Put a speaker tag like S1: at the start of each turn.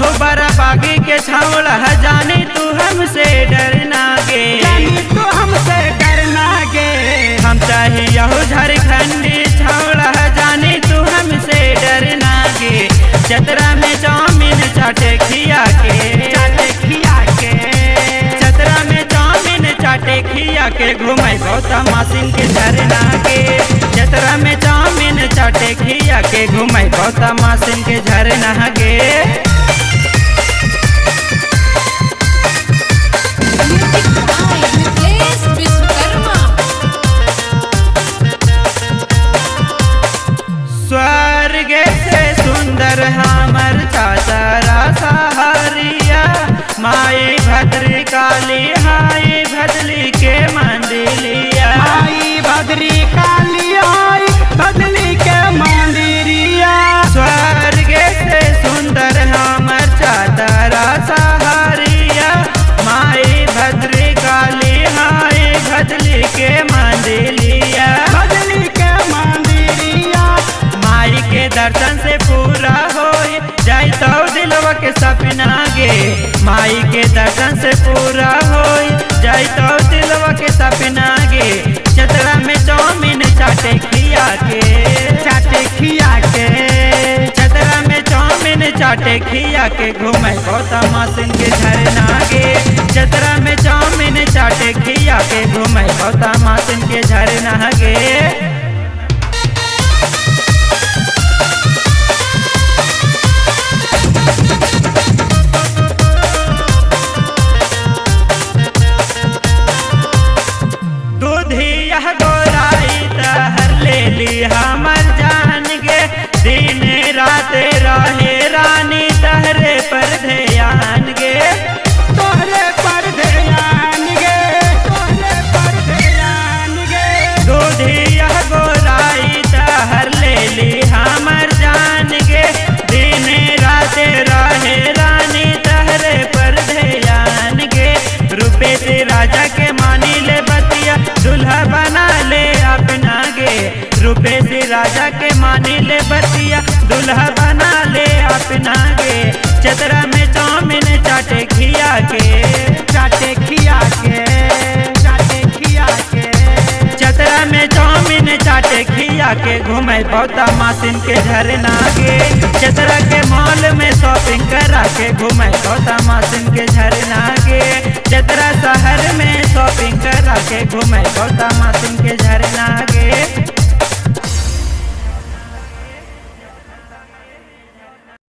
S1: हो बड़ा बागी के छावला जाने तू हमसे डरना गे। जाने
S2: तू हमसे डरना गे।
S1: हम चाहे यहो झारखंडी छावला जाने तू हमसे डरना गे। चतरा में चौमिन चाट खिया के।
S2: खिया के।
S1: चतरा में चौमिन चाटे खिया के। घूमे गौतम सिंह के झरना गे। चतरा में चौमिन चाटे खिया के। घूमे गौतम सिंह के झरना गे। माई भद्री काली हाई भदली के मंदिलिया
S2: माई भद्री काली आई बदली के मंदिरिया
S1: स्वर्ग से सुंदर हमर चादरा सहारिया। माई भद्री काली हाय भदली के मंदिलिया
S2: बदली के मंदिरिया
S1: माई के दर्शन से पूरा हो जाई तो दिलवा के सपना गे। माई से पूरा हो जाई तो दिलवा के सपना गे। चतरा में चाउमीन चाटे खिया के।
S2: चाटे खिया के।
S1: चतरा में चाउमीन चाटे खिया के। घूमे गौतम मासिन के झरना गे। चतरा में चाउमीन चाटे खिया के। घूमे गौतम मासिन के झरना गे। रहे रानी तहरे पर ध्यान गे
S2: तोहरे पर ध्यान गे तोहरे पर ध्यान गे
S1: दूधिया गोराई तहर ले ली हमर जान गे। दिन रात रहे रानी तहरे पर ध्यान गे रुपए से राजा के मानी ले बतिया दुल्हा बना ले अपना गे। रुपए से राजा के मानी ले बतिया दुल्हा खिया के घूमे बौता मासिन के झरना के चतरा के मॉल में शॉपिंग करा के घूमे बौता मासिन के झरना के चतरा शहर में शॉपिंग करा के घूमे बौता मासिन के झरना